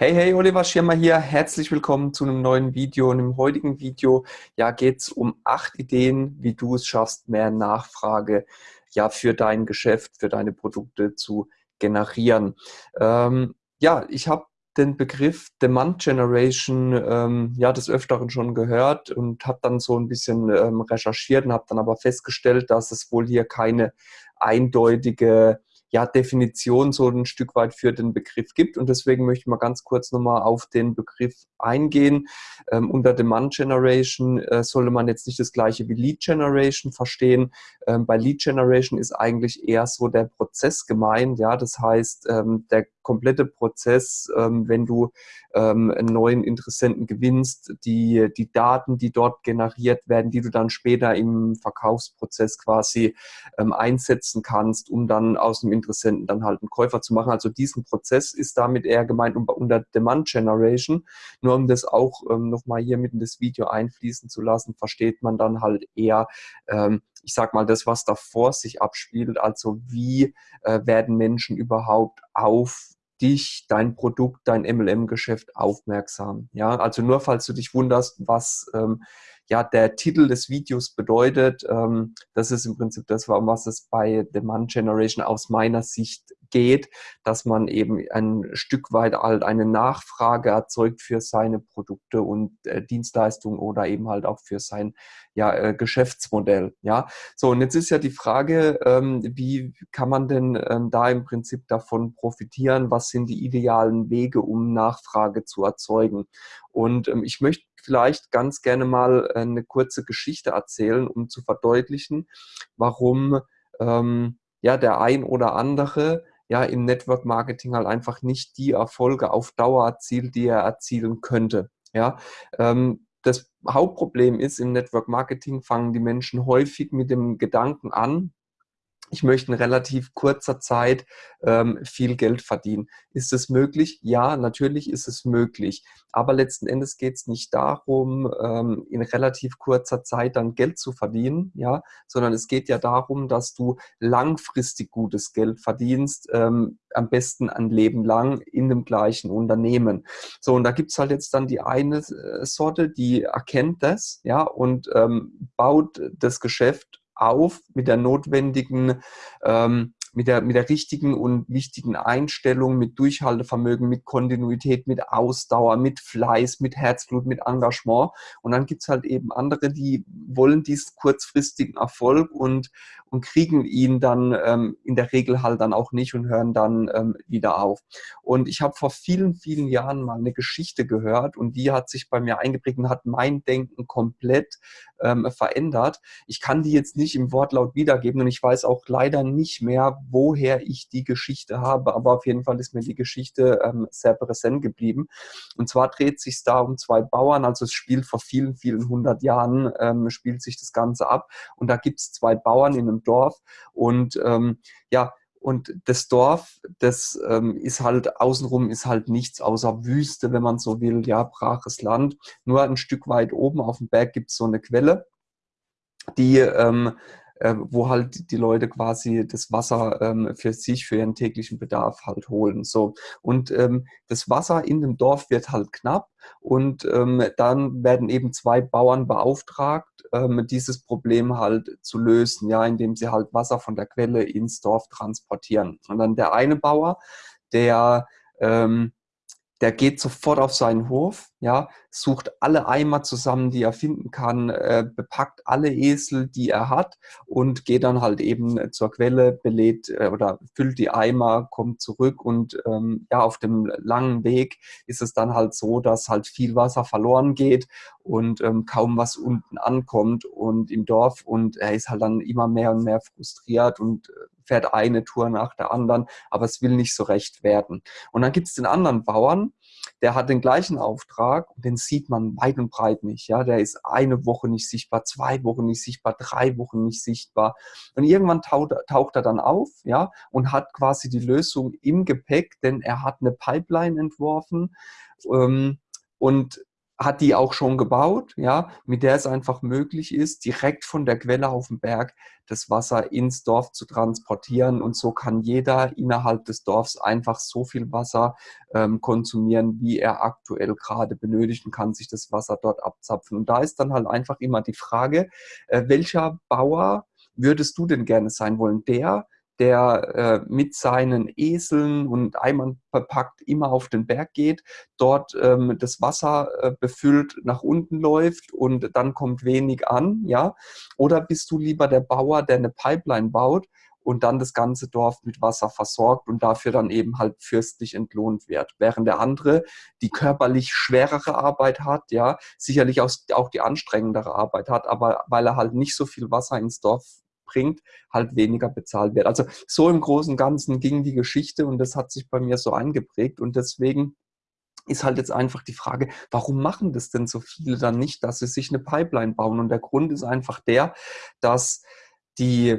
Hey, hey, Oliver Schirmer hier. Herzlich willkommen zu einem neuen Video. Und im heutigen Video ja, geht es um acht Ideen, wie du es schaffst, mehr Nachfrage ja, für dein Geschäft, für deine Produkte zu generieren. Ähm, ja, ich habe den Begriff Demand Generation ähm, ja des Öfteren schon gehört und habe dann so ein bisschen ähm, recherchiert und habe dann aber festgestellt, dass es wohl hier keine eindeutige ja, Definition so ein Stück weit für den Begriff gibt. Und deswegen möchte ich mal ganz kurz nochmal auf den Begriff eingehen. Ähm, unter Demand Generation äh, sollte man jetzt nicht das gleiche wie Lead Generation verstehen. Ähm, bei Lead Generation ist eigentlich eher so der Prozess gemeint. Ja, das heißt, ähm, der komplette Prozess, ähm, wenn du ähm, einen neuen Interessenten gewinnst, die, die Daten, die dort generiert werden, die du dann später im Verkaufsprozess quasi ähm, einsetzen kannst, um dann aus dem Interessenten dann halt einen Käufer zu machen. Also diesen Prozess ist damit eher gemeint unter Demand Generation. Nur um das auch ähm, nochmal hier mit in das Video einfließen zu lassen, versteht man dann halt eher, ähm, ich sag mal, das, was davor sich abspielt, also wie äh, werden Menschen überhaupt auf dich, dein Produkt, dein MLM-Geschäft aufmerksam. Ja, also nur falls du dich wunderst, was ähm, ja der Titel des Videos bedeutet, ähm, das ist im Prinzip das, um was es bei Demand Generation aus meiner Sicht geht, dass man eben ein Stück weit halt eine Nachfrage erzeugt für seine Produkte und äh, Dienstleistungen oder eben halt auch für sein ja, äh, Geschäftsmodell. Ja, so und jetzt ist ja die Frage, ähm, wie kann man denn ähm, da im Prinzip davon profitieren? Was sind die idealen Wege, um Nachfrage zu erzeugen? Und ähm, ich möchte vielleicht ganz gerne mal äh, eine kurze Geschichte erzählen, um zu verdeutlichen, warum ähm, ja der ein oder andere ja im Network Marketing halt einfach nicht die Erfolge auf Dauer erzielt, die er erzielen könnte. Ja, ähm, das Hauptproblem ist, im Network Marketing fangen die Menschen häufig mit dem Gedanken an, ich möchte in relativ kurzer Zeit ähm, viel Geld verdienen. Ist es möglich? Ja, natürlich ist es möglich. Aber letzten Endes geht es nicht darum, ähm, in relativ kurzer Zeit dann Geld zu verdienen, ja, sondern es geht ja darum, dass du langfristig gutes Geld verdienst, ähm, am besten ein Leben lang in dem gleichen Unternehmen. So, und da gibt es halt jetzt dann die eine äh, Sorte, die erkennt das, ja, und ähm, baut das Geschäft auf mit der notwendigen, ähm, mit der, mit der richtigen und wichtigen Einstellung, mit Durchhaltevermögen, mit Kontinuität, mit Ausdauer, mit Fleiß, mit Herzblut, mit Engagement. Und dann gibt's halt eben andere, die wollen diesen kurzfristigen Erfolg und, und kriegen ihn dann ähm, in der Regel halt dann auch nicht und hören dann ähm, wieder auf. Und ich habe vor vielen, vielen Jahren mal eine Geschichte gehört und die hat sich bei mir eingeprägt und hat mein Denken komplett ähm, verändert. Ich kann die jetzt nicht im Wortlaut wiedergeben und ich weiß auch leider nicht mehr, woher ich die Geschichte habe, aber auf jeden Fall ist mir die Geschichte ähm, sehr präsent geblieben. Und zwar dreht sich da um zwei Bauern, also es spielt vor vielen, vielen hundert Jahren, ähm, spielt sich das Ganze ab und da gibt es zwei Bauern in einem Dorf und ähm, ja, und das Dorf, das ähm, ist halt außenrum ist halt nichts außer Wüste, wenn man so will, ja, braches Land. Nur ein Stück weit oben auf dem Berg gibt es so eine Quelle, die ähm, äh, wo halt die Leute quasi das Wasser ähm, für sich, für ihren täglichen Bedarf halt holen. So. Und ähm, das Wasser in dem Dorf wird halt knapp und ähm, dann werden eben zwei Bauern beauftragt, ähm, dieses Problem halt zu lösen, ja, indem sie halt Wasser von der Quelle ins Dorf transportieren. Und dann der eine Bauer, der ähm, der geht sofort auf seinen Hof, ja, sucht alle Eimer zusammen, die er finden kann, äh, bepackt alle Esel, die er hat und geht dann halt eben zur Quelle, belädt äh, oder füllt die Eimer, kommt zurück und ähm, ja, auf dem langen Weg ist es dann halt so, dass halt viel Wasser verloren geht und ähm, kaum was unten ankommt und im Dorf und er ist halt dann immer mehr und mehr frustriert und äh, fährt eine Tour nach der anderen, aber es will nicht so recht werden. Und dann gibt es den anderen Bauern, der hat den gleichen Auftrag und den sieht man weit und breit nicht. Ja, der ist eine Woche nicht sichtbar, zwei Wochen nicht sichtbar, drei Wochen nicht sichtbar. Und irgendwann taucht, taucht er dann auf, ja, und hat quasi die Lösung im Gepäck, denn er hat eine Pipeline entworfen ähm, und hat die auch schon gebaut, ja, mit der es einfach möglich ist, direkt von der Quelle auf dem Berg das Wasser ins Dorf zu transportieren. Und so kann jeder innerhalb des Dorfs einfach so viel Wasser ähm, konsumieren, wie er aktuell gerade benötigt und kann sich das Wasser dort abzapfen. Und da ist dann halt einfach immer die Frage, äh, welcher Bauer würdest du denn gerne sein wollen? Der, der äh, mit seinen Eseln und Eimern verpackt immer auf den Berg geht, dort ähm, das Wasser äh, befüllt nach unten läuft und dann kommt wenig an, ja? Oder bist du lieber der Bauer, der eine Pipeline baut und dann das ganze Dorf mit Wasser versorgt und dafür dann eben halt fürstlich entlohnt wird. Während der andere die körperlich schwerere Arbeit hat, ja, sicherlich auch die anstrengendere Arbeit hat, aber weil er halt nicht so viel Wasser ins Dorf bringt, halt weniger bezahlt wird. Also so im Großen und Ganzen ging die Geschichte und das hat sich bei mir so eingeprägt und deswegen ist halt jetzt einfach die Frage, warum machen das denn so viele dann nicht, dass sie sich eine Pipeline bauen? Und der Grund ist einfach der, dass die,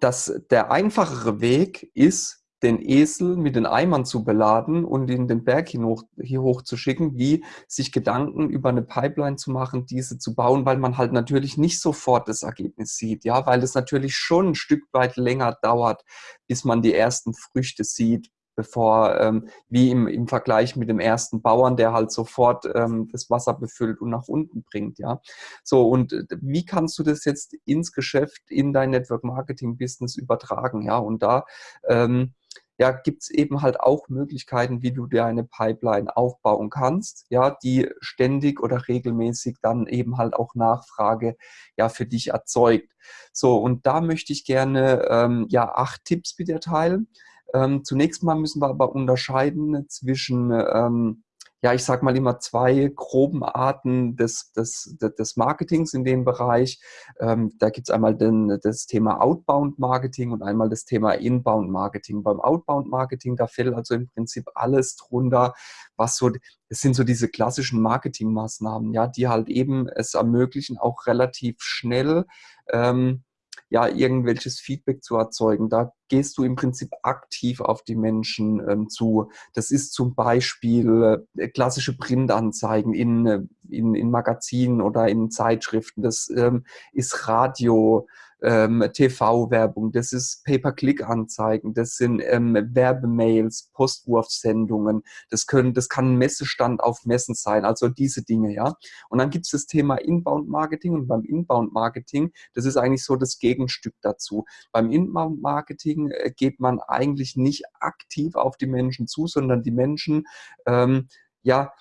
dass der einfachere Weg ist, den Esel mit den Eimern zu beladen und ihn den Berg hier hoch, hier hoch zu schicken, wie sich Gedanken über eine Pipeline zu machen, diese zu bauen, weil man halt natürlich nicht sofort das Ergebnis sieht, ja, weil es natürlich schon ein Stück weit länger dauert, bis man die ersten Früchte sieht, bevor, ähm, wie im, im Vergleich mit dem ersten Bauern, der halt sofort ähm, das Wasser befüllt und nach unten bringt, ja. So, und äh, wie kannst du das jetzt ins Geschäft, in dein Network Marketing Business übertragen, ja, und da ähm, ja, gibt es eben halt auch Möglichkeiten, wie du dir eine Pipeline aufbauen kannst, ja, die ständig oder regelmäßig dann eben halt auch Nachfrage ja für dich erzeugt. So, und da möchte ich gerne ähm, ja acht Tipps mit dir teilen. Ähm, zunächst mal müssen wir aber unterscheiden zwischen ähm, ja, ich sage mal immer zwei groben Arten des, des, des Marketings in dem Bereich. Ähm, da gibt es einmal den, das Thema Outbound Marketing und einmal das Thema Inbound Marketing. Beim Outbound Marketing, da fällt also im Prinzip alles drunter, was so, es sind so diese klassischen Marketingmaßnahmen, ja, die halt eben es ermöglichen, auch relativ schnell ähm, ja, irgendwelches Feedback zu erzeugen. Da gehst du im Prinzip aktiv auf die Menschen ähm, zu. Das ist zum Beispiel äh, klassische Printanzeigen in, äh, in, in Magazinen oder in Zeitschriften. Das ähm, ist Radio, ähm, TV-Werbung, das ist Pay-per-Click-Anzeigen, das sind ähm, Werbemails, Postwurfsendungen, das können, das kann Messestand auf Messen sein, also diese Dinge, ja. Und dann gibt es das Thema Inbound-Marketing und beim Inbound-Marketing, das ist eigentlich so das Gegenstück dazu. Beim Inbound-Marketing äh, geht man eigentlich nicht aktiv auf die Menschen zu, sondern die Menschen, ähm, ja,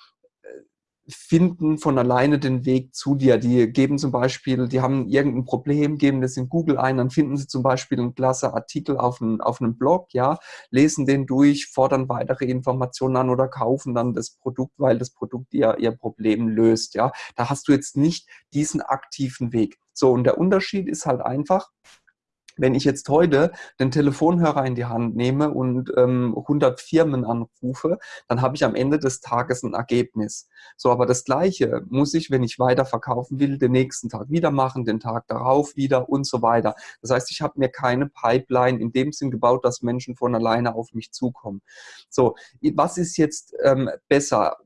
finden von alleine den Weg zu dir. Die geben zum Beispiel, die haben irgendein Problem, geben das in Google ein, dann finden sie zum Beispiel einen klasse Artikel auf, ein, auf einem Blog, ja, lesen den durch, fordern weitere Informationen an oder kaufen dann das Produkt, weil das Produkt ihr, ihr Problem löst, ja. Da hast du jetzt nicht diesen aktiven Weg. So, und der Unterschied ist halt einfach, wenn ich jetzt heute den Telefonhörer in die Hand nehme und ähm, 100 Firmen anrufe, dann habe ich am Ende des Tages ein Ergebnis. So, aber das Gleiche muss ich, wenn ich weiter verkaufen will, den nächsten Tag wieder machen, den Tag darauf wieder und so weiter. Das heißt, ich habe mir keine Pipeline in dem Sinn gebaut, dass Menschen von alleine auf mich zukommen. So, was ist jetzt ähm, besser?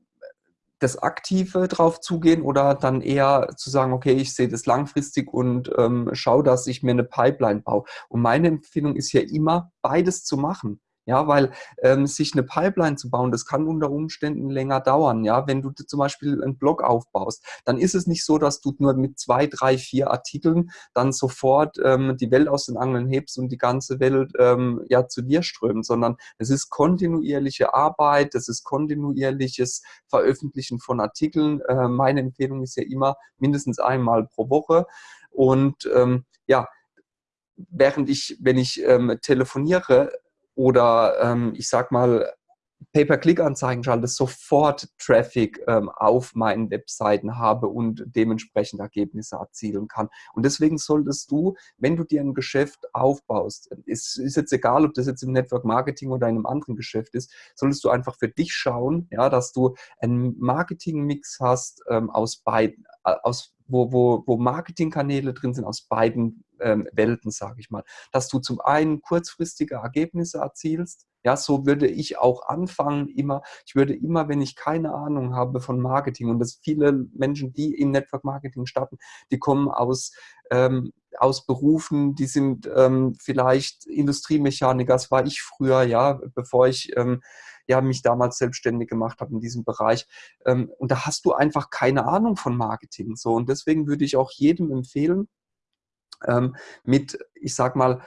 Das Aktive drauf zugehen oder dann eher zu sagen, okay, ich sehe das langfristig und ähm, schaue, dass ich mir eine Pipeline baue. Und meine Empfehlung ist ja immer, beides zu machen. Ja, weil ähm, sich eine Pipeline zu bauen, das kann unter Umständen länger dauern. Ja, wenn du zum Beispiel einen Blog aufbaust, dann ist es nicht so, dass du nur mit zwei, drei, vier Artikeln dann sofort ähm, die Welt aus den Angeln hebst und die ganze Welt ähm, ja zu dir strömt, sondern es ist kontinuierliche Arbeit, es ist kontinuierliches Veröffentlichen von Artikeln. Äh, meine Empfehlung ist ja immer mindestens einmal pro Woche und ähm, ja, während ich, wenn ich ähm, telefoniere, oder ähm, ich sag mal, Pay-per-Click-Anzeigen schalte, sofort Traffic ähm, auf meinen Webseiten habe und dementsprechend Ergebnisse erzielen kann. Und deswegen solltest du, wenn du dir ein Geschäft aufbaust, ist, ist jetzt egal, ob das jetzt im Network Marketing oder in einem anderen Geschäft ist, solltest du einfach für dich schauen, ja, dass du einen Marketing-Mix hast ähm, aus beiden, aus wo, wo, wo Marketingkanäle drin sind aus beiden ähm, Welten, sage ich mal. Dass du zum einen kurzfristige Ergebnisse erzielst, Ja, so würde ich auch anfangen immer. Ich würde immer, wenn ich keine Ahnung habe von Marketing und das viele Menschen, die im Network Marketing starten, die kommen aus ähm, aus Berufen, die sind ähm, vielleicht Industriemechaniker, das war ich früher, ja, bevor ich ähm, ja, mich damals selbstständig gemacht habe in diesem Bereich. Ähm, und da hast du einfach keine Ahnung von Marketing. So. Und deswegen würde ich auch jedem empfehlen, ähm, mit, ich sag mal,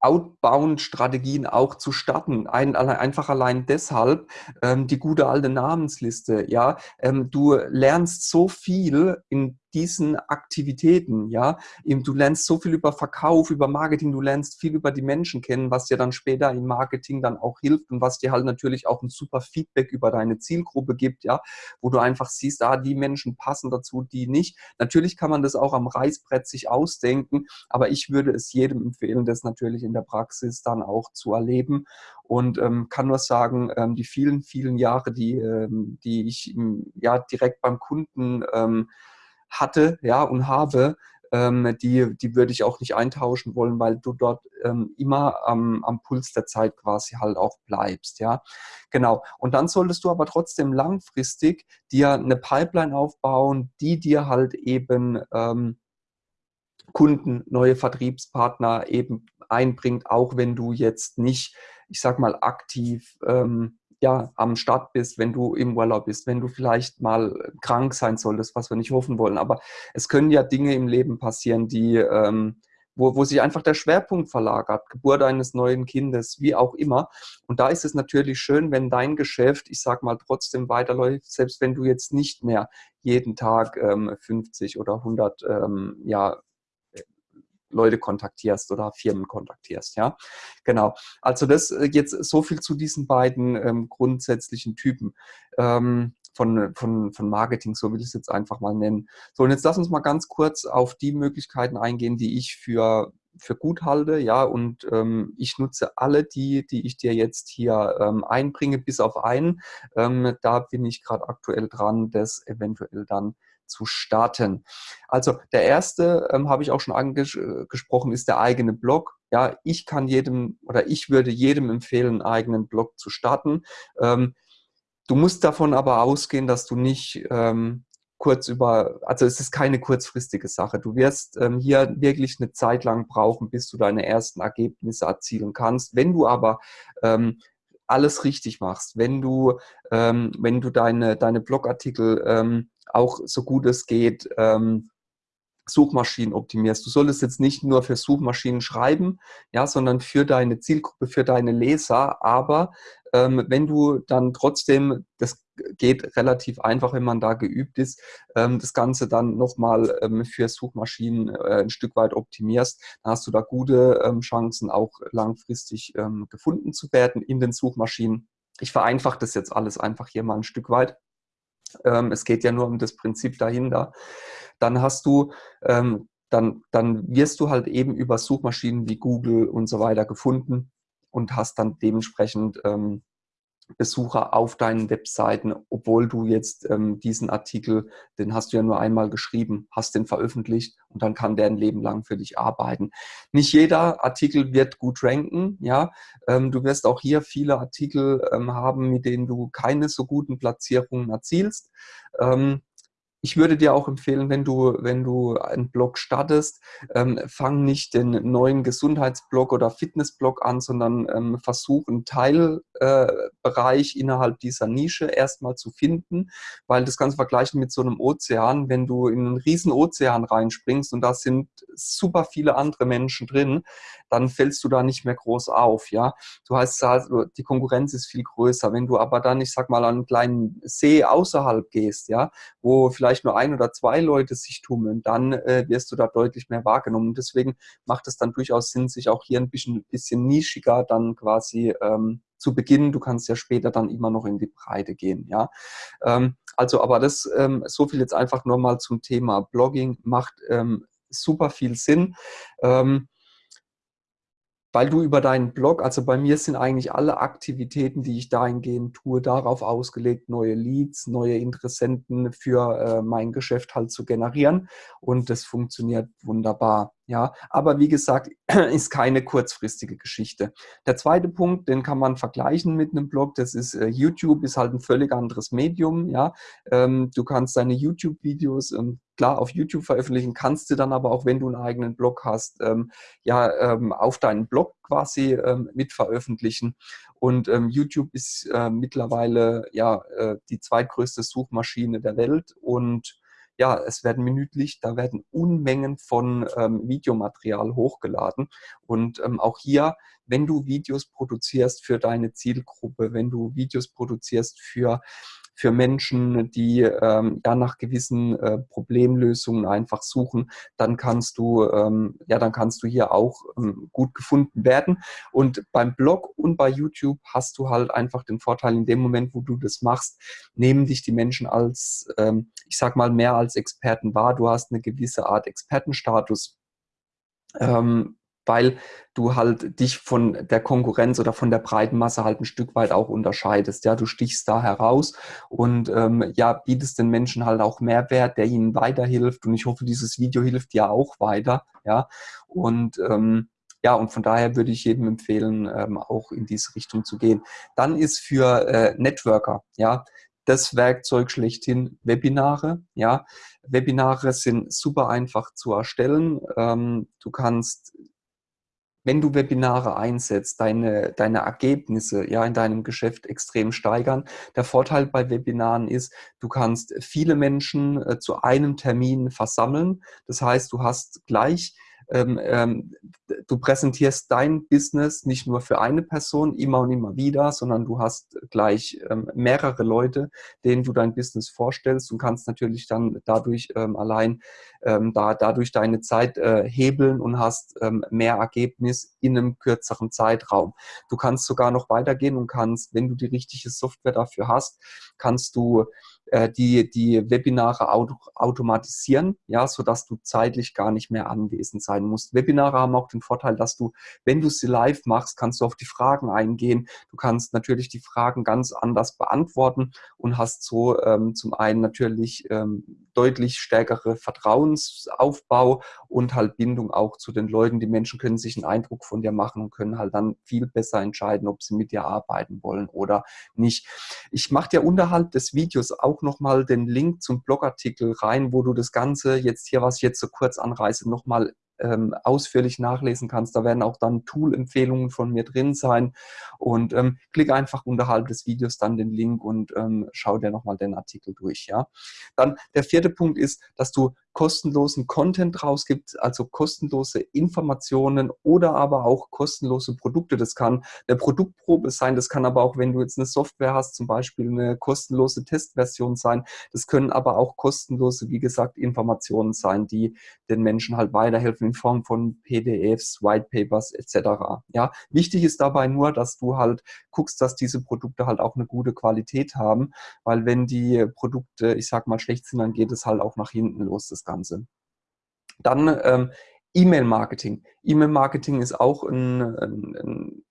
Outbound-Strategien auch zu starten. Ein, einfach allein deshalb ähm, die gute alte Namensliste. Ja, ähm, du lernst so viel in diesen Aktivitäten, ja. Du lernst so viel über Verkauf, über Marketing, du lernst viel über die Menschen kennen, was dir dann später im Marketing dann auch hilft und was dir halt natürlich auch ein super Feedback über deine Zielgruppe gibt, ja, wo du einfach siehst, ah, die Menschen passen dazu, die nicht. Natürlich kann man das auch am Reißbrett sich ausdenken, aber ich würde es jedem empfehlen, das natürlich in der Praxis dann auch zu erleben und ähm, kann nur sagen, ähm, die vielen, vielen Jahre, die, ähm, die ich ja direkt beim Kunden ähm, hatte ja, und habe, ähm, die, die würde ich auch nicht eintauschen wollen, weil du dort ähm, immer am, am Puls der Zeit quasi halt auch bleibst. Ja, genau. Und dann solltest du aber trotzdem langfristig dir eine Pipeline aufbauen, die dir halt eben ähm, Kunden, neue Vertriebspartner eben einbringt, auch wenn du jetzt nicht, ich sag mal, aktiv ähm, ja, am Start bist, wenn du im Urlaub bist, wenn du vielleicht mal krank sein solltest, was wir nicht hoffen wollen. Aber es können ja Dinge im Leben passieren, die, ähm, wo, wo sich einfach der Schwerpunkt verlagert, Geburt eines neuen Kindes, wie auch immer. Und da ist es natürlich schön, wenn dein Geschäft, ich sag mal, trotzdem weiterläuft, selbst wenn du jetzt nicht mehr jeden Tag ähm, 50 oder 100 ähm, ja, Leute kontaktierst oder Firmen kontaktierst. Ja, genau. Also das äh, jetzt so viel zu diesen beiden ähm, grundsätzlichen Typen ähm, von, von, von Marketing, so will ich es jetzt einfach mal nennen. So, und jetzt lass uns mal ganz kurz auf die Möglichkeiten eingehen, die ich für für gut halte, ja, und ähm, ich nutze alle die, die ich dir jetzt hier ähm, einbringe, bis auf einen. Ähm, da bin ich gerade aktuell dran, das eventuell dann zu starten. Also der erste, ähm, habe ich auch schon angesprochen, ist der eigene Blog. Ja, ich kann jedem oder ich würde jedem empfehlen, einen eigenen Blog zu starten. Ähm, du musst davon aber ausgehen, dass du nicht ähm, kurz über, also es ist keine kurzfristige Sache. Du wirst ähm, hier wirklich eine Zeit lang brauchen, bis du deine ersten Ergebnisse erzielen kannst. Wenn du aber ähm, alles richtig machst, wenn du, ähm, wenn du deine, deine Blogartikel ähm, auch so gut es geht ähm, Suchmaschinen optimierst. Du solltest jetzt nicht nur für Suchmaschinen schreiben, ja, sondern für deine Zielgruppe, für deine Leser. Aber ähm, wenn du dann trotzdem, das geht relativ einfach, wenn man da geübt ist, ähm, das Ganze dann nochmal ähm, für Suchmaschinen äh, ein Stück weit optimierst, dann hast du da gute ähm, Chancen, auch langfristig ähm, gefunden zu werden in den Suchmaschinen. Ich vereinfache das jetzt alles einfach hier mal ein Stück weit. Ähm, es geht ja nur um das Prinzip dahinter. Dann hast du, ähm, dann, dann wirst du halt eben über Suchmaschinen wie Google und so weiter gefunden und hast dann dementsprechend ähm, Besucher auf deinen Webseiten, obwohl du jetzt ähm, diesen Artikel, den hast du ja nur einmal geschrieben, hast den veröffentlicht und dann kann der ein Leben lang für dich arbeiten. Nicht jeder Artikel wird gut ranken, ja. Ähm, du wirst auch hier viele Artikel ähm, haben, mit denen du keine so guten Platzierungen erzielst. Ähm, ich würde dir auch empfehlen, wenn du, wenn du einen Blog startest, ähm, fang nicht den neuen Gesundheitsblog oder Fitnessblog an, sondern ähm, versuch einen Teilbereich äh, innerhalb dieser Nische erstmal zu finden, weil das kannst du vergleichen mit so einem Ozean. Wenn du in einen riesen Ozean reinspringst und da sind super viele andere Menschen drin, dann fällst du da nicht mehr groß auf, ja. Du also, die Konkurrenz ist viel größer. Wenn du aber dann, ich sag mal, an einen kleinen See außerhalb gehst, ja, wo vielleicht nur ein oder zwei Leute sich tummeln, dann äh, wirst du da deutlich mehr wahrgenommen. Deswegen macht es dann durchaus Sinn, sich auch hier ein bisschen, bisschen nischiger dann quasi ähm, zu beginnen. Du kannst ja später dann immer noch in die Breite gehen. Ja, ähm, also, aber das ähm, so viel jetzt einfach nur mal zum Thema Blogging macht ähm, super viel Sinn. Ähm, weil du über deinen Blog, also bei mir sind eigentlich alle Aktivitäten, die ich dahingehend tue, darauf ausgelegt, neue Leads, neue Interessenten für äh, mein Geschäft halt zu generieren und das funktioniert wunderbar. Ja, aber wie gesagt, ist keine kurzfristige Geschichte. Der zweite Punkt, den kann man vergleichen mit einem Blog, das ist äh, YouTube, ist halt ein völlig anderes Medium. Ja, ähm, du kannst deine YouTube-Videos ähm, klar auf YouTube veröffentlichen, kannst du dann aber auch, wenn du einen eigenen Blog hast, ähm, ja ähm, auf deinen Blog quasi ähm, mit veröffentlichen. Und ähm, YouTube ist äh, mittlerweile ja äh, die zweitgrößte Suchmaschine der Welt und ja, es werden minütlich, da werden Unmengen von ähm, Videomaterial hochgeladen. Und ähm, auch hier, wenn du Videos produzierst für deine Zielgruppe, wenn du Videos produzierst für für Menschen, die ähm, ja nach gewissen äh, Problemlösungen einfach suchen, dann kannst du ähm, ja dann kannst du hier auch ähm, gut gefunden werden. Und beim Blog und bei YouTube hast du halt einfach den Vorteil, in dem Moment, wo du das machst, nehmen dich die Menschen als, ähm, ich sag mal, mehr als Experten wahr. Du hast eine gewisse Art Expertenstatus. Ähm, weil du halt dich von der Konkurrenz oder von der breiten Masse halt ein Stück weit auch unterscheidest. Ja, du stichst da heraus und ähm, ja, bietest den Menschen halt auch Mehrwert, der ihnen weiterhilft. Und ich hoffe, dieses Video hilft dir auch weiter. Ja, und ähm, ja, und von daher würde ich jedem empfehlen, ähm, auch in diese Richtung zu gehen. Dann ist für äh, Networker, ja, das Werkzeug schlechthin Webinare. Ja, Webinare sind super einfach zu erstellen. Ähm, du kannst wenn du Webinare einsetzt, deine, deine Ergebnisse ja in deinem Geschäft extrem steigern. Der Vorteil bei Webinaren ist, du kannst viele Menschen äh, zu einem Termin versammeln. Das heißt, du hast gleich ähm, ähm, du präsentierst dein Business nicht nur für eine Person immer und immer wieder, sondern du hast gleich ähm, mehrere Leute, denen du dein Business vorstellst und kannst natürlich dann dadurch ähm, allein ähm, da, dadurch deine Zeit äh, hebeln und hast ähm, mehr Ergebnis in einem kürzeren Zeitraum. Du kannst sogar noch weitergehen und kannst, wenn du die richtige Software dafür hast, kannst du äh, die, die Webinare auto, automatisieren, ja, sodass du zeitlich gar nicht mehr anwesend sein musst. Webinare haben auch den Vorteil, dass du, wenn du sie live machst, kannst du auf die Fragen eingehen. Du kannst natürlich die Fragen ganz anders beantworten und hast so ähm, zum einen natürlich ähm, deutlich stärkere Vertrauensaufbau und halt Bindung auch zu den Leuten. Die Menschen können sich einen Eindruck von dir machen und können halt dann viel besser entscheiden, ob sie mit dir arbeiten wollen oder nicht. Ich mache dir unterhalb des Videos auch nochmal den Link zum Blogartikel rein, wo du das Ganze jetzt hier, was ich jetzt so kurz anreiße, nochmal ähm, ausführlich nachlesen kannst. Da werden auch dann Tool-Empfehlungen von mir drin sein. Und ähm, klick einfach unterhalb des Videos dann den Link und ähm, schau dir nochmal den Artikel durch. Ja? Dann der vierte Punkt ist, dass du kostenlosen Content rausgibt, also kostenlose Informationen oder aber auch kostenlose Produkte. Das kann eine Produktprobe sein, das kann aber auch, wenn du jetzt eine Software hast, zum Beispiel eine kostenlose Testversion sein. Das können aber auch kostenlose, wie gesagt, Informationen sein, die den Menschen halt weiterhelfen in Form von PDFs, Whitepapers etc. Ja, wichtig ist dabei nur, dass du halt guckst, dass diese Produkte halt auch eine gute Qualität haben, weil wenn die Produkte, ich sag mal, schlecht sind, dann geht es halt auch nach hinten los, das Ganze. Dann ähm, E-Mail-Marketing. E-Mail-Marketing ist auch ein, ein, ein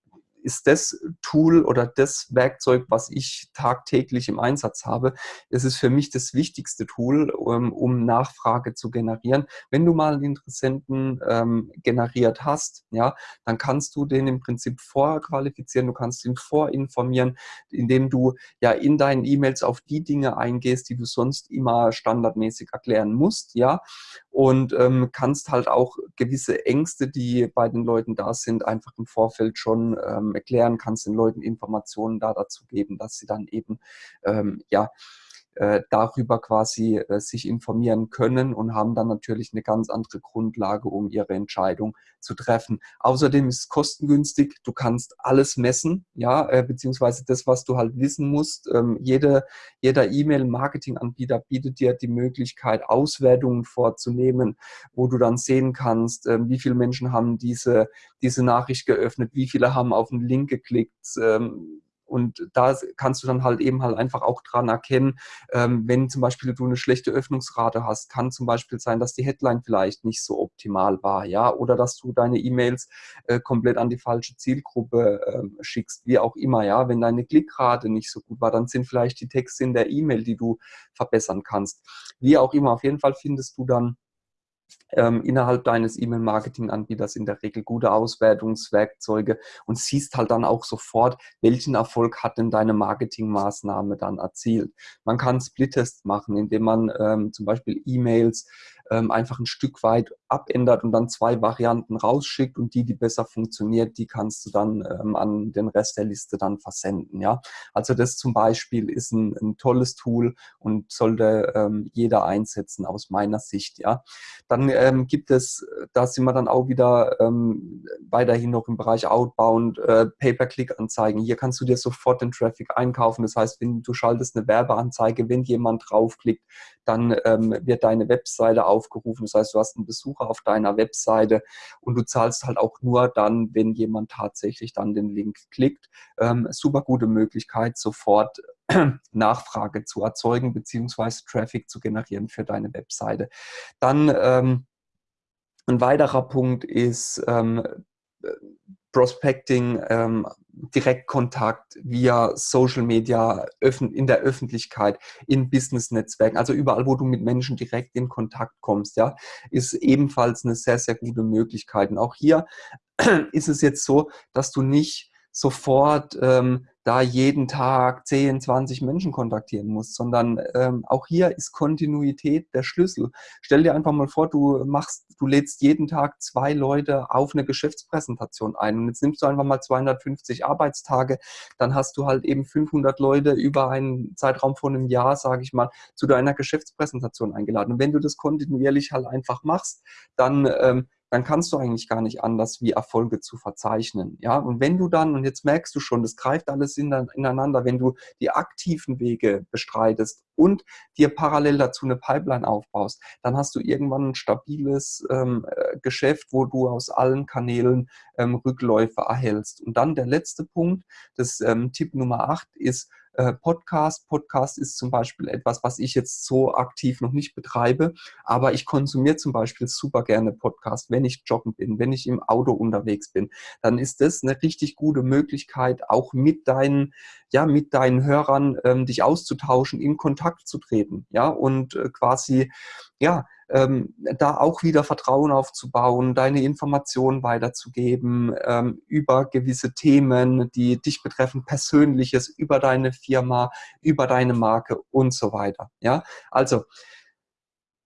ist das Tool oder das Werkzeug, was ich tagtäglich im Einsatz habe. Es ist für mich das wichtigste Tool, um, um Nachfrage zu generieren. Wenn du mal einen Interessenten ähm, generiert hast, ja, dann kannst du den im Prinzip vorqualifizieren, du kannst ihn vorinformieren, indem du ja in deinen E-Mails auf die Dinge eingehst, die du sonst immer standardmäßig erklären musst, ja, und ähm, kannst halt auch gewisse Ängste, die bei den Leuten da sind, einfach im Vorfeld schon ähm, erklären, kannst den Leuten Informationen da dazu geben, dass sie dann eben ähm, ja äh, darüber quasi äh, sich informieren können und haben dann natürlich eine ganz andere Grundlage, um ihre Entscheidung zu treffen. Außerdem ist es kostengünstig, du kannst alles messen, ja, äh, beziehungsweise das, was du halt wissen musst. Ähm, jede, jeder E-Mail-Marketing-Anbieter bietet dir die Möglichkeit, Auswertungen vorzunehmen, wo du dann sehen kannst, ähm, wie viele Menschen haben diese, diese Nachricht geöffnet, wie viele haben auf den Link geklickt, ähm, und da kannst du dann halt eben halt einfach auch dran erkennen, ähm, wenn zum Beispiel du eine schlechte Öffnungsrate hast, kann zum Beispiel sein, dass die Headline vielleicht nicht so optimal war, ja, oder dass du deine E-Mails äh, komplett an die falsche Zielgruppe äh, schickst, wie auch immer, ja. Wenn deine Klickrate nicht so gut war, dann sind vielleicht die Texte in der E-Mail, die du verbessern kannst. Wie auch immer, auf jeden Fall findest du dann ähm, innerhalb deines E-Mail-Marketing-Anbieters in der Regel gute Auswertungswerkzeuge und siehst halt dann auch sofort, welchen Erfolg hat denn deine Marketingmaßnahme dann erzielt. Man kann Split-Tests machen, indem man ähm, zum Beispiel E-Mails ähm, einfach ein Stück weit abändert und dann zwei Varianten rausschickt und die, die besser funktioniert, die kannst du dann ähm, an den Rest der Liste dann versenden. Ja, also das zum Beispiel ist ein, ein tolles Tool und sollte ähm, jeder einsetzen aus meiner Sicht. Ja, dann ähm, gibt es, da sind wir dann auch wieder ähm, weiterhin noch im Bereich Outbound, äh, Pay-per-Click-Anzeigen. Hier kannst du dir sofort den Traffic einkaufen. Das heißt, wenn du schaltest eine Werbeanzeige, wenn jemand draufklickt, dann ähm, wird deine Webseite aufgerufen. Das heißt, du hast einen Besucher auf deiner Webseite und du zahlst halt auch nur dann, wenn jemand tatsächlich dann den Link klickt. Ähm, super gute Möglichkeit, sofort Nachfrage zu erzeugen beziehungsweise Traffic zu generieren für deine Webseite. Dann ähm, ein weiterer Punkt ist ähm, Prospecting, ähm, Direktkontakt via Social Media, in der Öffentlichkeit, in Business-Netzwerken, also überall, wo du mit Menschen direkt in Kontakt kommst, ja, ist ebenfalls eine sehr, sehr gute Möglichkeit. Und auch hier ist es jetzt so, dass du nicht sofort ähm, da jeden Tag 10, 20 Menschen kontaktieren musst, sondern ähm, auch hier ist Kontinuität der Schlüssel. Stell dir einfach mal vor, du machst, du lädst jeden Tag zwei Leute auf eine Geschäftspräsentation ein und jetzt nimmst du einfach mal 250 Arbeitstage, dann hast du halt eben 500 Leute über einen Zeitraum von einem Jahr, sage ich mal, zu deiner Geschäftspräsentation eingeladen. Und wenn du das kontinuierlich halt einfach machst, dann ähm, dann kannst du eigentlich gar nicht anders, wie Erfolge zu verzeichnen. Ja, und wenn du dann, und jetzt merkst du schon, das greift alles ineinander, wenn du die aktiven Wege bestreitest und dir parallel dazu eine Pipeline aufbaust, dann hast du irgendwann ein stabiles ähm, äh, Geschäft, wo du aus allen Kanälen ähm, Rückläufe erhältst. Und dann der letzte Punkt, das ähm, Tipp Nummer 8 ist, äh, Podcast. Podcast ist zum Beispiel etwas, was ich jetzt so aktiv noch nicht betreibe, aber ich konsumiere zum Beispiel super gerne Podcast, wenn ich joggen bin, wenn ich im Auto unterwegs bin. Dann ist das eine richtig gute Möglichkeit, auch mit deinen, ja, mit deinen Hörern ähm, dich auszutauschen, in Kontakt zu treten, ja, und äh, quasi, ja, ähm, da auch wieder Vertrauen aufzubauen, deine Informationen weiterzugeben ähm, über gewisse Themen, die dich betreffen, Persönliches, über deine Firma, über deine Marke und so weiter. Ja, also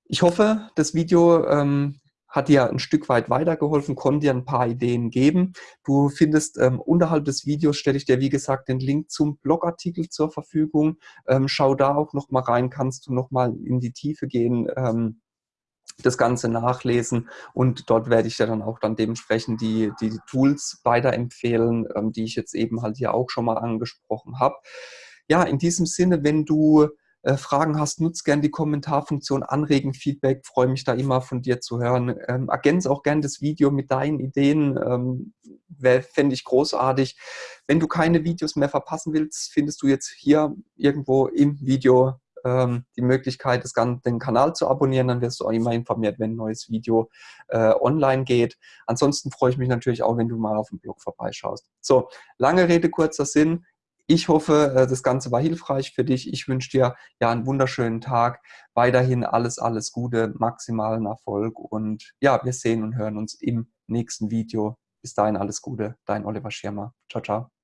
ich hoffe, das Video ähm, hat dir ein Stück weit weitergeholfen, konnte dir ein paar Ideen geben. Du findest ähm, unterhalb des Videos, stelle ich dir wie gesagt den Link zum Blogartikel zur Verfügung. Ähm, schau da auch noch mal rein, kannst du noch mal in die Tiefe gehen. Ähm, das Ganze nachlesen und dort werde ich ja dann auch dann dementsprechend die, die Tools weiterempfehlen, ähm, die ich jetzt eben halt hier auch schon mal angesprochen habe. Ja, in diesem Sinne, wenn du äh, Fragen hast, nutzt gerne die Kommentarfunktion, anregen, Feedback, freue mich da immer von dir zu hören. Ähm, ergänze auch gerne das Video mit deinen Ideen, ähm, fände ich großartig. Wenn du keine Videos mehr verpassen willst, findest du jetzt hier irgendwo im Video ähm, die Möglichkeit, das, den Kanal zu abonnieren. Dann wirst du auch immer informiert, wenn ein neues Video äh, online geht. Ansonsten freue ich mich natürlich auch, wenn du mal auf dem Blog vorbeischaust. So, lange Rede, kurzer Sinn. Ich hoffe, äh, das Ganze war hilfreich für dich. Ich wünsche dir ja einen wunderschönen Tag. Weiterhin alles, alles Gute, maximalen Erfolg und ja, wir sehen und hören uns im nächsten Video. Bis dahin alles Gute, dein Oliver Schirmer. Ciao, ciao.